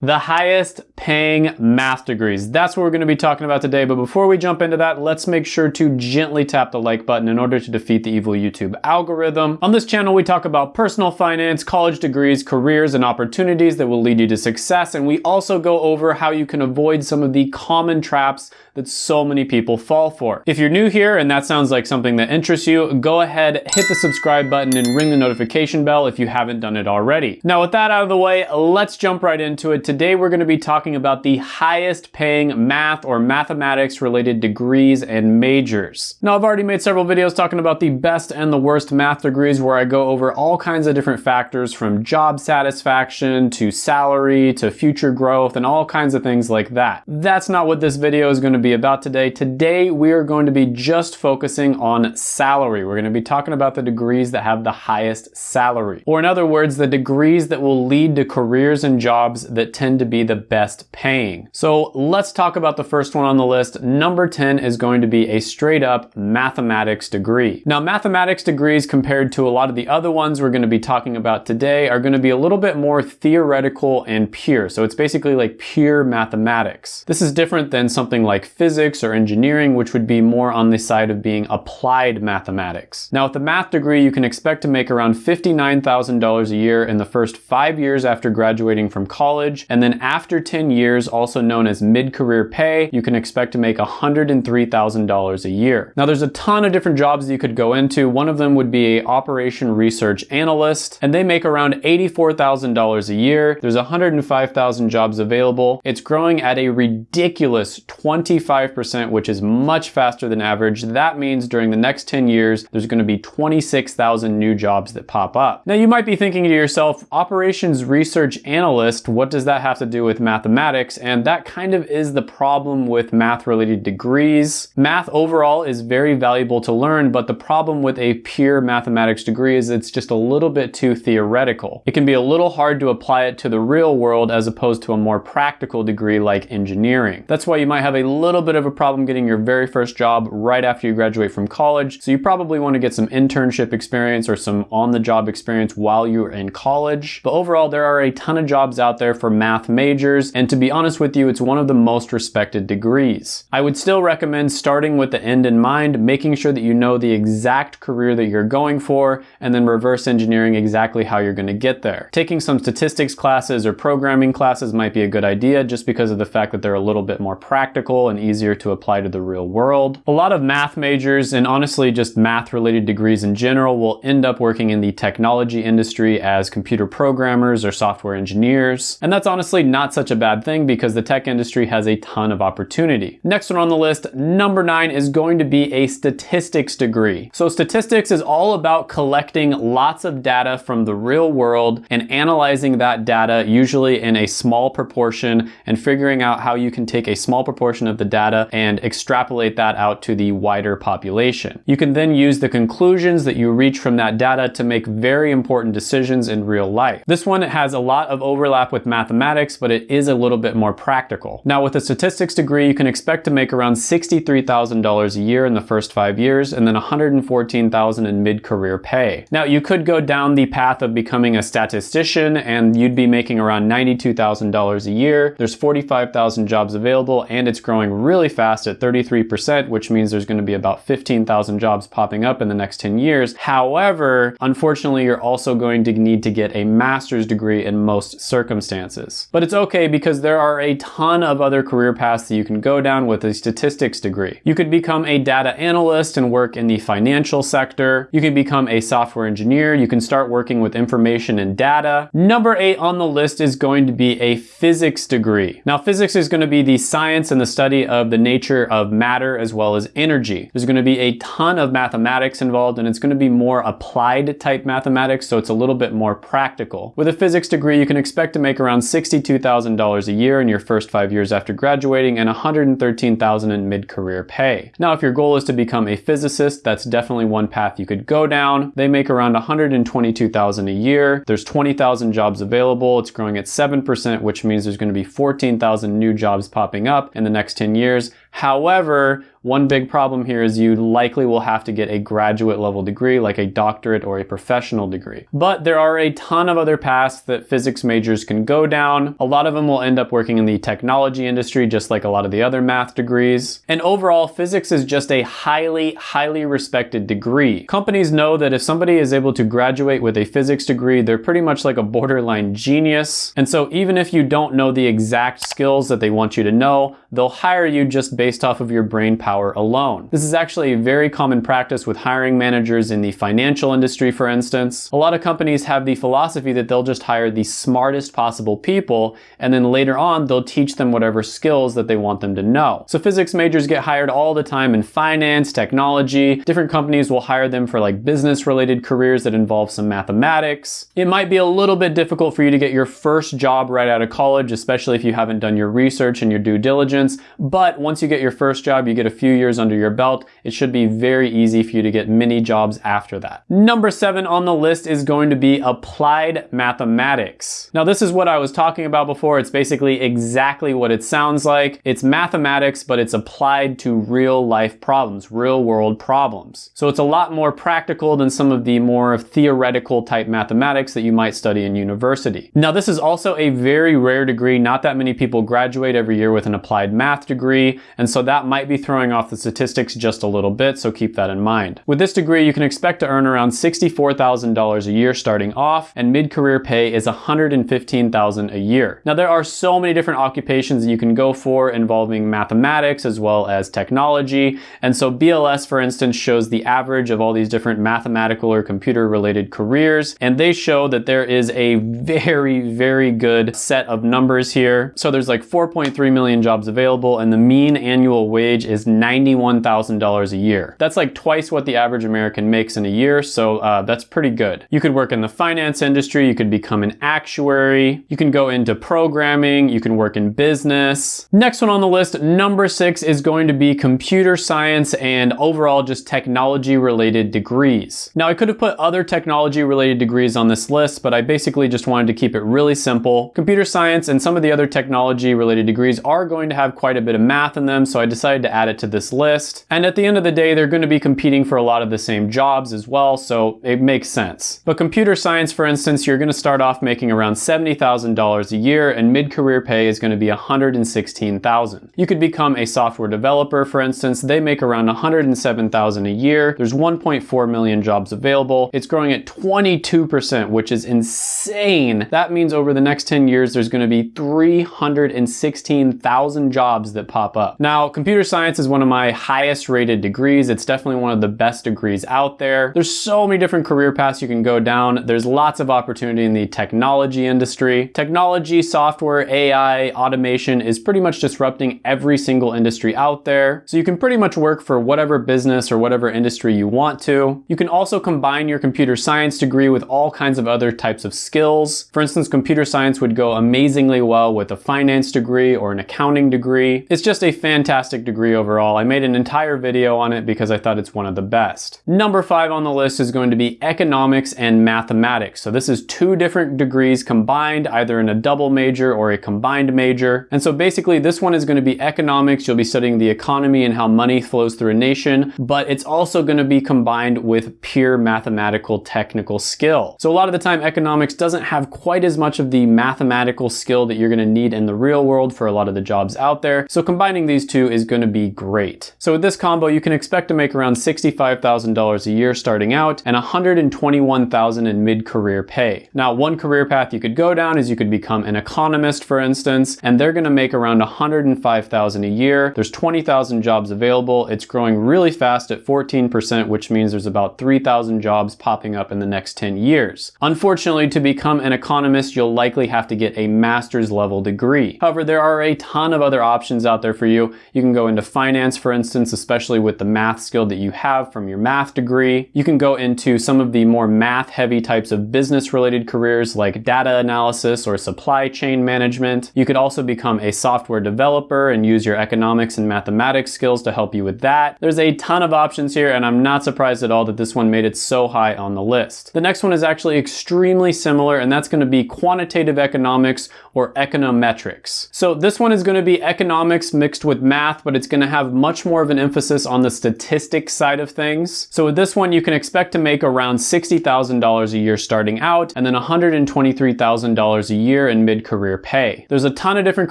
the highest paying math degrees. That's what we're going to be talking about today. But before we jump into that, let's make sure to gently tap the like button in order to defeat the evil YouTube algorithm. On this channel, we talk about personal finance, college degrees, careers, and opportunities that will lead you to success. And we also go over how you can avoid some of the common traps that so many people fall for. If you're new here and that sounds like something that interests you, go ahead, hit the subscribe button and ring the notification bell if you haven't done it already. Now with that out of the way, let's jump right into it. Today we're gonna be talking about the highest paying math or mathematics related degrees and majors. Now I've already made several videos talking about the best and the worst math degrees where I go over all kinds of different factors from job satisfaction to salary to future growth and all kinds of things like that. That's not what this video is gonna be be about today. Today, we are going to be just focusing on salary. We're going to be talking about the degrees that have the highest salary. Or in other words, the degrees that will lead to careers and jobs that tend to be the best paying. So let's talk about the first one on the list. Number 10 is going to be a straight up mathematics degree. Now, mathematics degrees compared to a lot of the other ones we're going to be talking about today are going to be a little bit more theoretical and pure. So it's basically like pure mathematics. This is different than something like physics or engineering, which would be more on the side of being applied mathematics. Now with the math degree, you can expect to make around $59,000 a year in the first five years after graduating from college. And then after 10 years, also known as mid-career pay, you can expect to make $103,000 a year. Now there's a ton of different jobs that you could go into. One of them would be a operation research analyst, and they make around $84,000 a year. There's 105,000 jobs available. It's growing at a ridiculous 25 25%, which is much faster than average. That means during the next 10 years, there's gonna be 26,000 new jobs that pop up. Now you might be thinking to yourself, operations research analyst, what does that have to do with mathematics? And that kind of is the problem with math related degrees. Math overall is very valuable to learn, but the problem with a pure mathematics degree is it's just a little bit too theoretical. It can be a little hard to apply it to the real world as opposed to a more practical degree like engineering. That's why you might have a little little bit of a problem getting your very first job right after you graduate from college. So you probably want to get some internship experience or some on-the-job experience while you're in college. But overall, there are a ton of jobs out there for math majors. And to be honest with you, it's one of the most respected degrees. I would still recommend starting with the end in mind, making sure that you know the exact career that you're going for, and then reverse engineering exactly how you're going to get there. Taking some statistics classes or programming classes might be a good idea just because of the fact that they're a little bit more practical and easier to apply to the real world. A lot of math majors and honestly just math related degrees in general will end up working in the technology industry as computer programmers or software engineers. And that's honestly not such a bad thing because the tech industry has a ton of opportunity. Next one on the list, number nine is going to be a statistics degree. So statistics is all about collecting lots of data from the real world and analyzing that data usually in a small proportion and figuring out how you can take a small proportion of the data and extrapolate that out to the wider population. You can then use the conclusions that you reach from that data to make very important decisions in real life. This one has a lot of overlap with mathematics, but it is a little bit more practical. Now with a statistics degree, you can expect to make around $63,000 a year in the first five years and then $114,000 in mid-career pay. Now you could go down the path of becoming a statistician and you'd be making around $92,000 a year. There's 45,000 jobs available and it's growing really fast at 33%, which means there's gonna be about 15,000 jobs popping up in the next 10 years. However, unfortunately, you're also going to need to get a master's degree in most circumstances. But it's okay because there are a ton of other career paths that you can go down with a statistics degree. You could become a data analyst and work in the financial sector. You can become a software engineer. You can start working with information and data. Number eight on the list is going to be a physics degree. Now, physics is going to be the science and the study of the nature of matter as well as energy. There's gonna be a ton of mathematics involved and it's gonna be more applied type mathematics, so it's a little bit more practical. With a physics degree, you can expect to make around $62,000 a year in your first five years after graduating and $113,000 in mid-career pay. Now, if your goal is to become a physicist, that's definitely one path you could go down. They make around $122,000 a year. There's 20,000 jobs available. It's growing at 7%, which means there's gonna be 14,000 new jobs popping up in the next 10 years years However, one big problem here is you likely will have to get a graduate level degree like a doctorate or a professional degree. But there are a ton of other paths that physics majors can go down. A lot of them will end up working in the technology industry just like a lot of the other math degrees. And overall, physics is just a highly, highly respected degree. Companies know that if somebody is able to graduate with a physics degree, they're pretty much like a borderline genius. And so even if you don't know the exact skills that they want you to know, they'll hire you just based off of your brain power power alone. This is actually a very common practice with hiring managers in the financial industry, for instance. A lot of companies have the philosophy that they'll just hire the smartest possible people, and then later on, they'll teach them whatever skills that they want them to know. So physics majors get hired all the time in finance, technology. Different companies will hire them for like business related careers that involve some mathematics. It might be a little bit difficult for you to get your first job right out of college, especially if you haven't done your research and your due diligence. But once you get your first job, you get a few years under your belt, it should be very easy for you to get many jobs after that. Number seven on the list is going to be applied mathematics. Now this is what I was talking about before. It's basically exactly what it sounds like. It's mathematics, but it's applied to real life problems, real world problems. So it's a lot more practical than some of the more theoretical type mathematics that you might study in university. Now this is also a very rare degree. Not that many people graduate every year with an applied math degree. And so that might be throwing off the statistics just a little bit, so keep that in mind. With this degree, you can expect to earn around $64,000 a year starting off, and mid-career pay is $115,000 a year. Now, there are so many different occupations that you can go for involving mathematics as well as technology, and so BLS, for instance, shows the average of all these different mathematical or computer-related careers, and they show that there is a very, very good set of numbers here. So there's like 4.3 million jobs available, and the mean annual wage is $91,000 a year. That's like twice what the average American makes in a year, so uh, that's pretty good. You could work in the finance industry, you could become an actuary, you can go into programming, you can work in business. Next one on the list, number six, is going to be computer science and overall just technology related degrees. Now I could have put other technology related degrees on this list, but I basically just wanted to keep it really simple. Computer science and some of the other technology related degrees are going to have quite a bit of math in them, so I decided to add it to this list. And at the end of the day, they're going to be competing for a lot of the same jobs as well, so it makes sense. But computer science, for instance, you're going to start off making around $70,000 a year and mid-career pay is going to be 116,000. You could become a software developer, for instance. They make around 107,000 a year. There's 1.4 million jobs available. It's growing at 22%, which is insane. That means over the next 10 years, there's going to be 316,000 jobs that pop up. Now, computer science is one of my highest rated degrees. It's definitely one of the best degrees out there. There's so many different career paths you can go down. There's lots of opportunity in the technology industry. Technology, software, AI, automation is pretty much disrupting every single industry out there. So you can pretty much work for whatever business or whatever industry you want to. You can also combine your computer science degree with all kinds of other types of skills. For instance, computer science would go amazingly well with a finance degree or an accounting degree. It's just a fantastic degree degree overall. I made an entire video on it because I thought it's one of the best. Number five on the list is going to be economics and mathematics. So this is two different degrees combined, either in a double major or a combined major. And so basically this one is going to be economics. You'll be studying the economy and how money flows through a nation, but it's also going to be combined with pure mathematical technical skill. So a lot of the time economics doesn't have quite as much of the mathematical skill that you're going to need in the real world for a lot of the jobs out there. So combining these two is going to be great. So with this combo, you can expect to make around $65,000 a year starting out and $121,000 in mid-career pay. Now, one career path you could go down is you could become an economist, for instance, and they're gonna make around $105,000 a year. There's 20,000 jobs available. It's growing really fast at 14%, which means there's about 3,000 jobs popping up in the next 10 years. Unfortunately, to become an economist, you'll likely have to get a master's level degree. However, there are a ton of other options out there for you. You can go into finance, for instance, especially with the math skill that you have from your math degree. You can go into some of the more math heavy types of business related careers like data analysis or supply chain management. You could also become a software developer and use your economics and mathematics skills to help you with that. There's a ton of options here and I'm not surprised at all that this one made it so high on the list. The next one is actually extremely similar and that's going to be quantitative economics or econometrics. So this one is going to be economics mixed with with math, but it's gonna have much more of an emphasis on the statistics side of things. So with this one, you can expect to make around $60,000 a year starting out, and then $123,000 a year in mid-career pay. There's a ton of different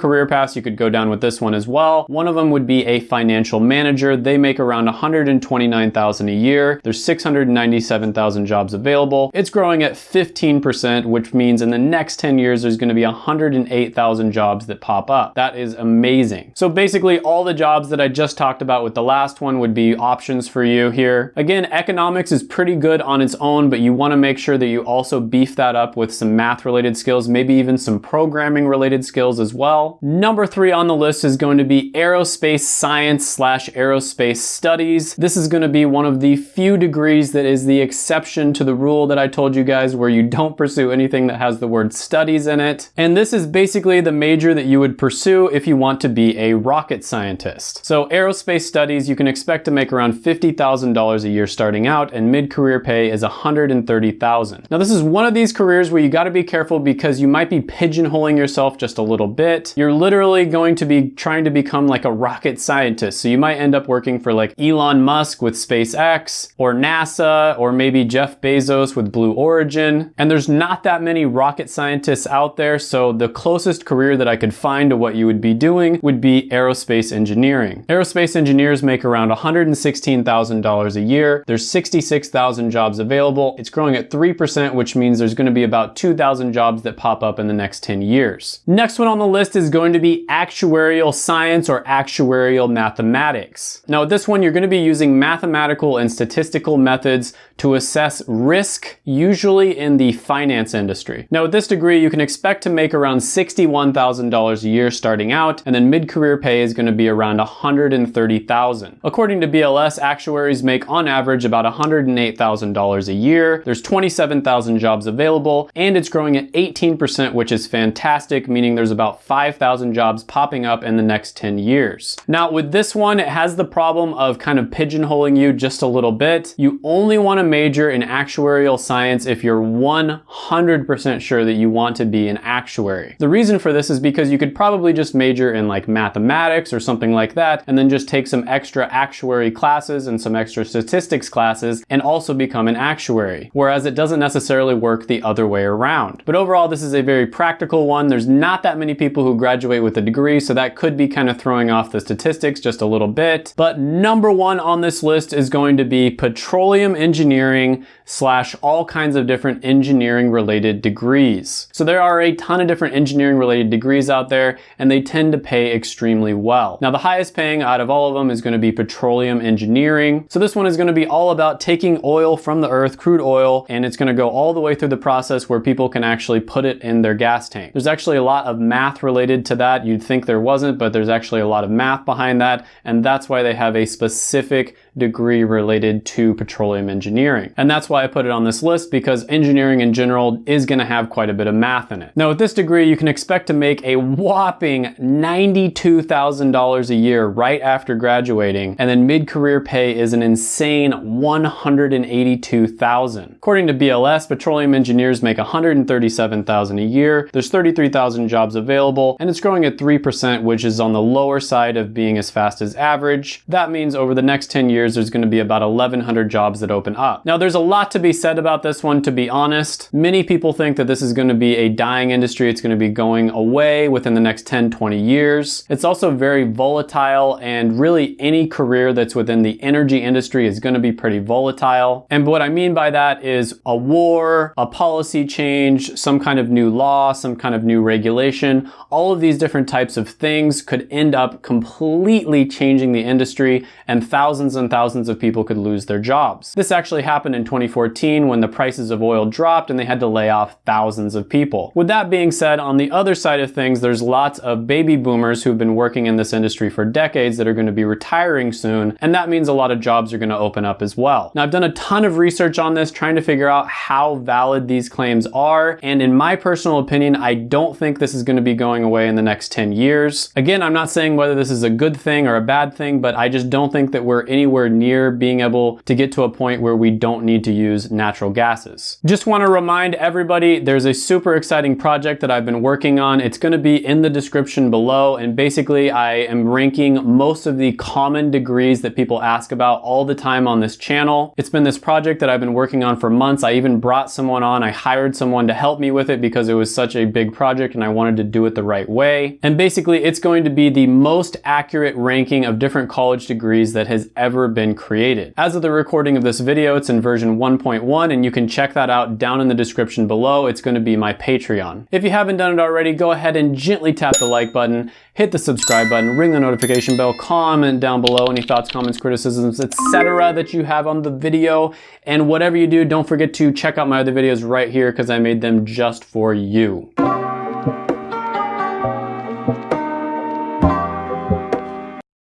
career paths you could go down with this one as well. One of them would be a financial manager. They make around $129,000 a year. There's 697,000 jobs available. It's growing at 15%, which means in the next 10 years, there's gonna be 108,000 jobs that pop up. That is amazing. So basically all the jobs that I just talked about with the last one would be options for you here. Again, economics is pretty good on its own, but you wanna make sure that you also beef that up with some math related skills, maybe even some programming related skills as well. Number three on the list is going to be aerospace science slash aerospace studies. This is gonna be one of the few degrees that is the exception to the rule that I told you guys where you don't pursue anything that has the word studies in it. And this is basically the major that you would pursue if you want to be a rocket scientist. So aerospace studies, you can expect to make around $50,000 a year starting out and mid-career pay is $130,000. Now this is one of these careers where you gotta be careful because you might be pigeonholing yourself just a little bit. You're literally going to be trying to become like a rocket scientist. So you might end up working for like Elon Musk with SpaceX or NASA or maybe Jeff Bezos with Blue Origin. And there's not that many rocket scientists out there. So the closest career that I could find to what you would be doing would be aerospace engineering. Aerospace engineers make around $116,000 a year. There's 66,000 jobs available. It's growing at 3%, which means there's gonna be about 2,000 jobs that pop up in the next 10 years. Next one on the list is going to be actuarial science or actuarial mathematics. Now with this one, you're gonna be using mathematical and statistical methods to assess risk, usually in the finance industry. Now with this degree, you can expect to make around $61,000 a year starting out, and then mid-career pay is gonna be around 130,000. According to BLS, actuaries make on average about $108,000 a year. There's 27,000 jobs available, and it's growing at 18%, which is fantastic, meaning there's about 5,000 jobs popping up in the next 10 years. Now with this one, it has the problem of kind of pigeonholing you just a little bit. You only wanna major in actuarial science if you're 100% sure that you want to be an actuary. The reason for this is because you could probably just major in like mathematics or something like that, and then just take some extra actuary classes and some extra statistics classes and also become an actuary. Whereas it doesn't necessarily work the other way around. But overall, this is a very practical one. There's not that many people who graduate with a degree, so that could be kind of throwing off the statistics just a little bit. But number one on this list is going to be petroleum engineering slash all kinds of different engineering related degrees. So there are a ton of different engineering related degrees out there and they tend to pay extremely well. Now the highest paying out of all of them is going to be petroleum engineering. So this one is going to be all about taking oil from the earth, crude oil, and it's going to go all the way through the process where people can actually put it in their gas tank. There's actually a lot of math related to that. You'd think there wasn't, but there's actually a lot of math behind that. And that's why they have a specific degree related to petroleum engineering. And that's why I put it on this list because engineering in general is gonna have quite a bit of math in it. Now with this degree, you can expect to make a whopping $92,000 a year right after graduating. And then mid-career pay is an insane 182,000. According to BLS, petroleum engineers make 137,000 a year. There's 33,000 jobs available and it's growing at 3%, which is on the lower side of being as fast as average. That means over the next 10 years, there's gonna be about 1,100 jobs that open up. Now there's a lot to be said about this one, to be honest. Many people think that this is gonna be a dying industry. It's gonna be going away within the next 10, 20 years. It's also very volatile and really any career that's within the energy industry is gonna be pretty volatile. And what I mean by that is a war, a policy change, some kind of new law, some kind of new regulation, all of these different types of things could end up completely changing the industry and thousands and thousands of people could lose their jobs. This actually happened in 2014 when the prices of oil dropped and they had to lay off thousands of people. With that being said, on the other side of things, there's lots of baby boomers who've been working in this industry for decades that are going to be retiring soon, and that means a lot of jobs are going to open up as well. Now, I've done a ton of research on this, trying to figure out how valid these claims are, and in my personal opinion, I don't think this is going to be going away in the next 10 years. Again, I'm not saying whether this is a good thing or a bad thing, but I just don't think that we're anywhere nowhere near being able to get to a point where we don't need to use natural gases. Just want to remind everybody there's a super exciting project that I've been working on. It's going to be in the description below and basically I am ranking most of the common degrees that people ask about all the time on this channel. It's been this project that I've been working on for months. I even brought someone on. I hired someone to help me with it because it was such a big project and I wanted to do it the right way. And basically it's going to be the most accurate ranking of different college degrees that has ever been created. As of the recording of this video, it's in version 1.1 and you can check that out down in the description below. It's going to be my Patreon. If you haven't done it already, go ahead and gently tap the like button, hit the subscribe button, ring the notification bell, comment down below any thoughts, comments, criticisms, etc. that you have on the video. And whatever you do, don't forget to check out my other videos right here because I made them just for you.